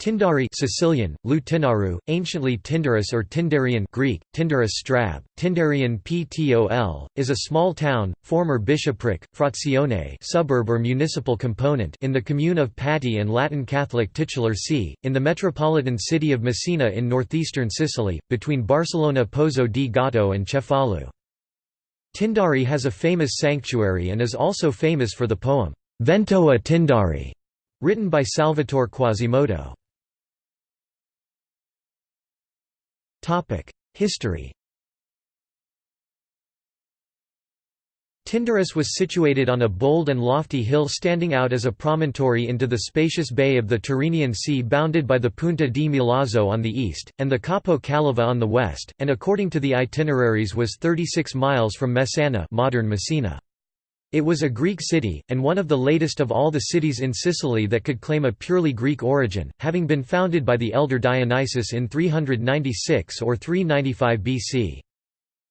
Tindari Sicilian, Lutinaru, anciently Tyndaris or Tyndarion Greek, Tyndaris Strab, Tyndarion Ptol, is a small town, former bishopric, frazione suburb or municipal component in the commune of Patti and Latin Catholic titular see, in the metropolitan city of Messina in northeastern Sicily, between Barcellona Pozzo di Gotto and Cefalù. Tindari has a famous sanctuary and is also famous for the poem, Vento a Tindari, written by Salvatore Quasimodo. History Tyndaris was situated on a bold and lofty hill standing out as a promontory into the spacious bay of the Tyrrhenian Sea bounded by the Punta di Milazzo on the east, and the Capo Calava on the west, and according to the itineraries was 36 miles from Messana modern Messina. It was a Greek city, and one of the latest of all the cities in Sicily that could claim a purely Greek origin, having been founded by the elder Dionysius in 396 or 395 BC.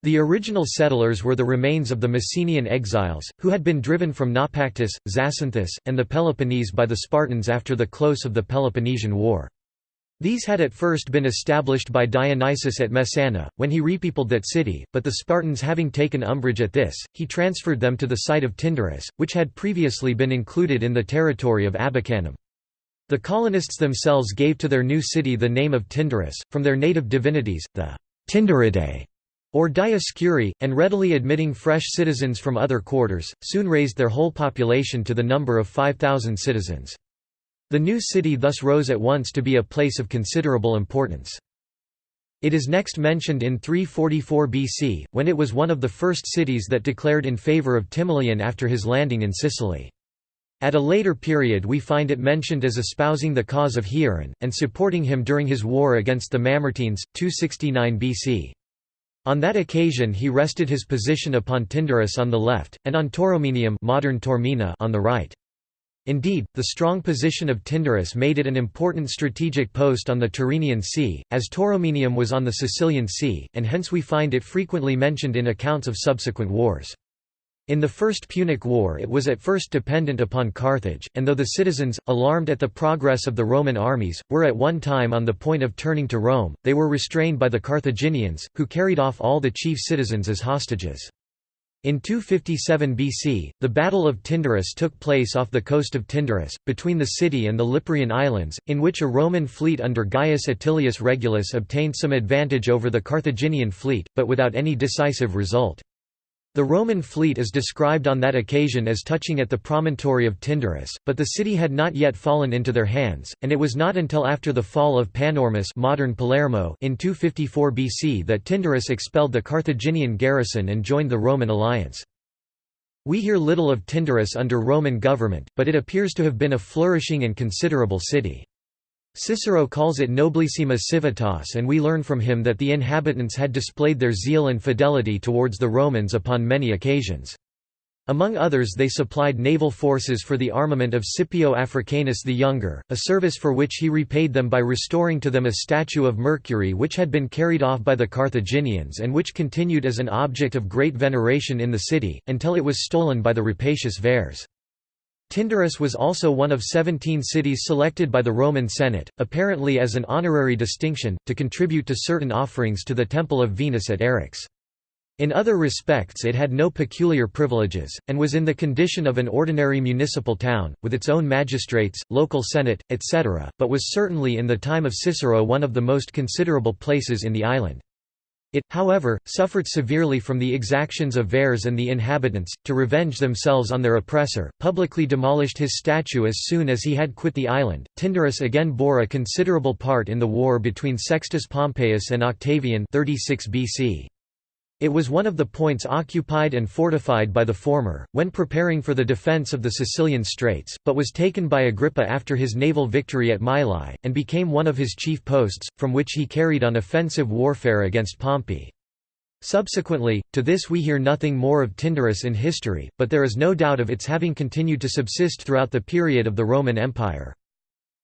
The original settlers were the remains of the Messenian exiles, who had been driven from Naupactus, Zacynthus, and the Peloponnese by the Spartans after the close of the Peloponnesian War. These had at first been established by Dionysius at Messana, when he repeopled that city, but the Spartans having taken umbrage at this, he transferred them to the site of Tyndaris, which had previously been included in the territory of Abacaenum. The colonists themselves gave to their new city the name of Tyndaris, from their native divinities, the Tyndaridae, or Dioscuri, and readily admitting fresh citizens from other quarters, soon raised their whole population to the number of 5,000 citizens. The new city thus rose at once to be a place of considerable importance. It is next mentioned in 344 BC, when it was one of the first cities that declared in favour of Timoleon after his landing in Sicily. At a later period we find it mentioned as espousing the cause of Hieron, and supporting him during his war against the Mamertines, 269 BC. On that occasion he rested his position upon Tyndaris on the left, and on Tauromenium modern Taormina on the right. Indeed, the strong position of Tyndaris made it an important strategic post on the Tyrrhenian Sea, as Tauromenium was on the Sicilian Sea, and hence we find it frequently mentioned in accounts of subsequent wars. In the First Punic War it was at first dependent upon Carthage, and though the citizens, alarmed at the progress of the Roman armies, were at one time on the point of turning to Rome, they were restrained by the Carthaginians, who carried off all the chief citizens as hostages. In 257 BC, the Battle of Tyndaris took place off the coast of Tyndaris, between the city and the Liparaean Islands, in which a Roman fleet under Gaius Atilius Regulus obtained some advantage over the Carthaginian fleet, but without any decisive result. The Roman fleet is described on that occasion as touching at the promontory of Tyndaris, but the city had not yet fallen into their hands, and it was not until after the fall of Panormus modern Palermo in 254 BC that Tyndaris expelled the Carthaginian garrison and joined the Roman alliance. We hear little of Tyndaris under Roman government, but it appears to have been a flourishing and considerable city. Cicero calls it nobilissima civitas and we learn from him that the inhabitants had displayed their zeal and fidelity towards the Romans upon many occasions. Among others they supplied naval forces for the armament of Scipio Africanus the Younger, a service for which he repaid them by restoring to them a statue of Mercury which had been carried off by the Carthaginians and which continued as an object of great veneration in the city, until it was stolen by the rapacious Verres. Tyndaris was also one of 17 cities selected by the Roman Senate, apparently as an honorary distinction, to contribute to certain offerings to the Temple of Venus at Eryx. In other respects it had no peculiar privileges, and was in the condition of an ordinary municipal town, with its own magistrates, local senate, etc., but was certainly in the time of Cicero one of the most considerable places in the island. It, however, suffered severely from the exactions of Verres and the inhabitants, to revenge themselves on their oppressor, publicly demolished his statue as soon as he had quit the island. Tyndaris again bore a considerable part in the war between Sextus Pompeius and Octavian 36 BC. It was one of the points occupied and fortified by the former, when preparing for the defence of the Sicilian Straits, but was taken by Agrippa after his naval victory at Mylae, and became one of his chief posts, from which he carried on offensive warfare against Pompey. Subsequently, to this we hear nothing more of Tyndaris in history, but there is no doubt of its having continued to subsist throughout the period of the Roman Empire.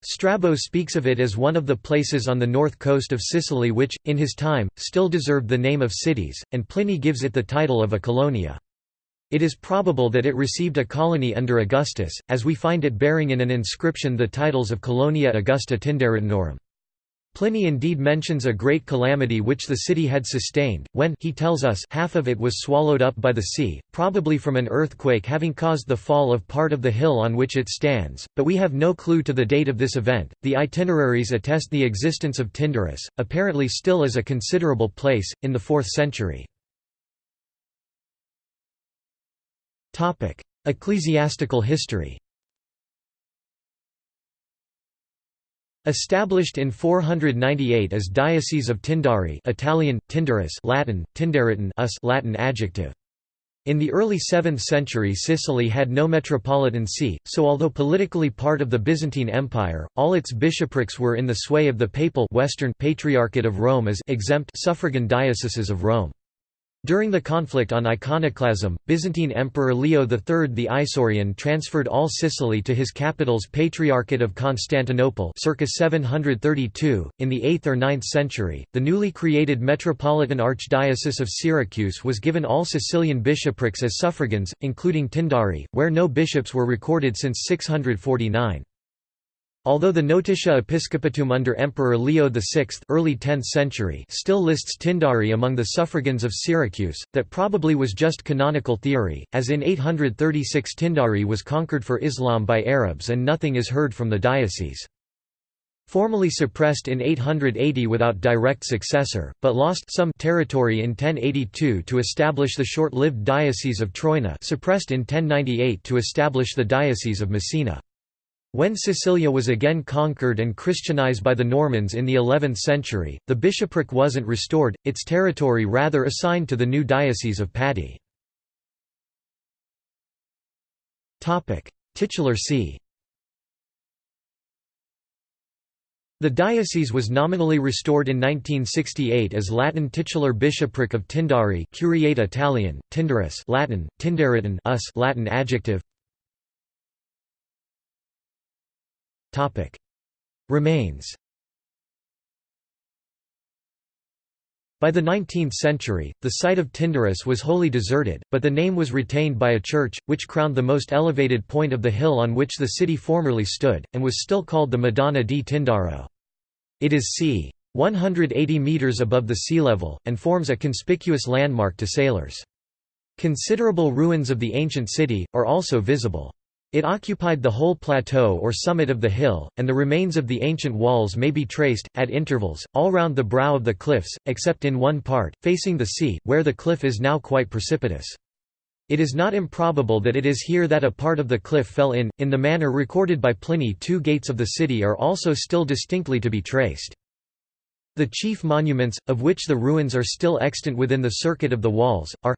Strabo speaks of it as one of the places on the north coast of Sicily which, in his time, still deserved the name of cities, and Pliny gives it the title of a colonia. It is probable that it received a colony under Augustus, as we find it bearing in an inscription the titles of Colonia Augusta Tyndaritanorum. Pliny indeed mentions a great calamity which the city had sustained, when he tells us half of it was swallowed up by the sea, probably from an earthquake having caused the fall of part of the hill on which it stands, but we have no clue to the date of this event. The itineraries attest the existence of Tyndaris, apparently still as a considerable place, in the 4th century. Ecclesiastical history Established in 498 as Diocese of Tindari Italian, Tyndaris Latin, Tindaritan us Latin adjective. In the early 7th century Sicily had no metropolitan see, so although politically part of the Byzantine Empire, all its bishoprics were in the sway of the papal Western Patriarchate of Rome as exempt suffragan dioceses of Rome. During the conflict on iconoclasm, Byzantine Emperor Leo III the Isaurian transferred all Sicily to his capital's Patriarchate of Constantinople circa 732. .In the 8th or 9th century, the newly created Metropolitan Archdiocese of Syracuse was given all Sicilian bishoprics as suffragans, including Tindari, where no bishops were recorded since 649. Although the Notitia Episcopatum under Emperor Leo VI early 10th century still lists Tindari among the suffragans of Syracuse, that probably was just canonical theory, as in 836 Tindari was conquered for Islam by Arabs and nothing is heard from the diocese. Formally suppressed in 880 without direct successor, but lost some territory in 1082 to establish the short-lived Diocese of Troina suppressed in 1098 to establish the Diocese of Messina. When Sicilia was again conquered and Christianized by the Normans in the 11th century, the bishopric wasn't restored, its territory rather assigned to the new Diocese of Patti. Titular see The diocese was nominally restored in 1968 as Latin titular bishopric of Tindari Curiate Italian, Tyndaris Latin, Tindaritan us Latin adjective Remains By the 19th century, the site of Tyndaris was wholly deserted, but the name was retained by a church, which crowned the most elevated point of the hill on which the city formerly stood, and was still called the Madonna di Tindaro. It is c. 180 metres above the sea level, and forms a conspicuous landmark to sailors. Considerable ruins of the ancient city, are also visible. It occupied the whole plateau or summit of the hill, and the remains of the ancient walls may be traced, at intervals, all round the brow of the cliffs, except in one part, facing the sea, where the cliff is now quite precipitous. It is not improbable that it is here that a part of the cliff fell in, in the manner recorded by Pliny two gates of the city are also still distinctly to be traced. The chief monuments, of which the ruins are still extant within the circuit of the walls, are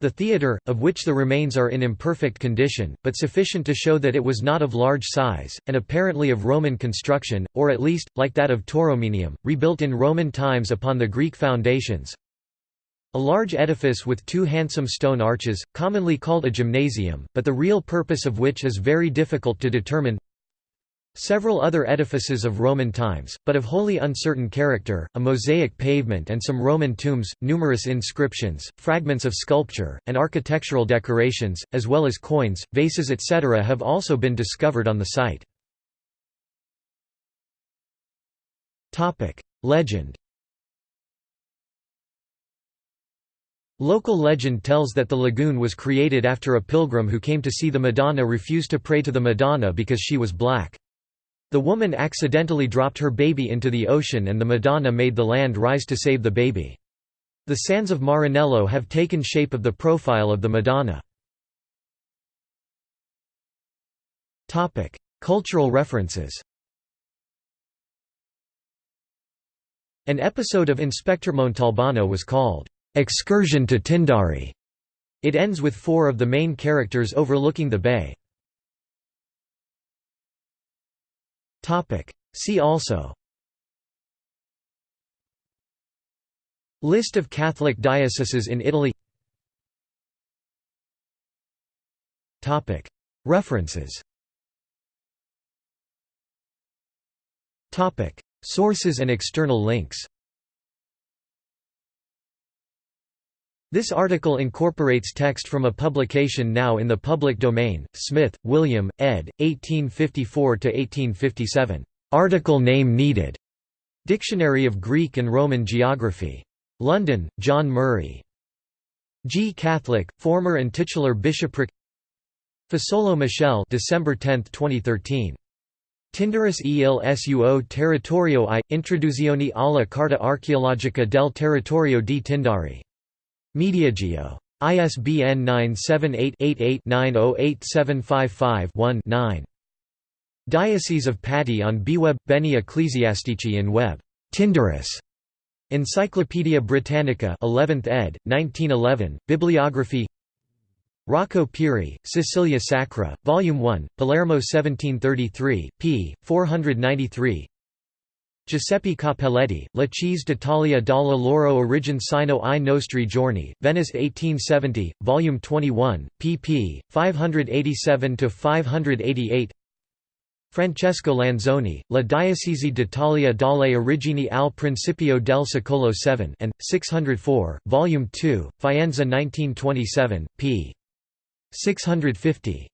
the theatre, of which the remains are in imperfect condition, but sufficient to show that it was not of large size, and apparently of Roman construction, or at least, like that of Tauromenium, rebuilt in Roman times upon the Greek foundations. A large edifice with two handsome stone arches, commonly called a gymnasium, but the real purpose of which is very difficult to determine. Several other edifices of Roman times, but of wholly uncertain character, a mosaic pavement and some Roman tombs, numerous inscriptions, fragments of sculpture, and architectural decorations, as well as coins, vases etc. have also been discovered on the site. Legend Local legend tells that the lagoon was created after a pilgrim who came to see the Madonna refused to pray to the Madonna because she was black. The woman accidentally dropped her baby into the ocean and the Madonna made the land rise to save the baby. The sands of Marinello have taken shape of the profile of the Madonna. Cultural references An episode of Inspector Montalbano was called, "'Excursion to Tindari". It ends with four of the main characters overlooking the bay. See also. List of Catholic dioceses in Italy. References. Sources and external links This article incorporates text from a publication now in the public domain, Smith, William, ed., 1854–1857. "'Article name needed' Dictionary of Greek and Roman Geography. London, John Murray. G. Catholic, former and titular bishopric Fasolo Michel December 10, 2013. Tyndaris e il suo territorio i, introduzione alla Carta Archeologica del Territorio di Tindari. Mediageo. ISBN 978-88-908755-1-9. Diocese of Patti on BeWeB – Beni Ecclesiastici in Web. Tindaris. Encyclopædia Britannica 11th ed., 1911, Bibliography Rocco Pirri, Sicilia Sacra, Volume 1, Palermo 1733, p. 493 Giuseppe Cappelletti, La Chiese d'Italia dalla loro origine sino i nostri giorni, Venice 1870, Volume 21, pp. 587–588 Francesco Lanzoni, La Diocesi d'Italia dalle origini al principio del secolo 7 and, 604, Volume 2, Faenza 1927, p. 650.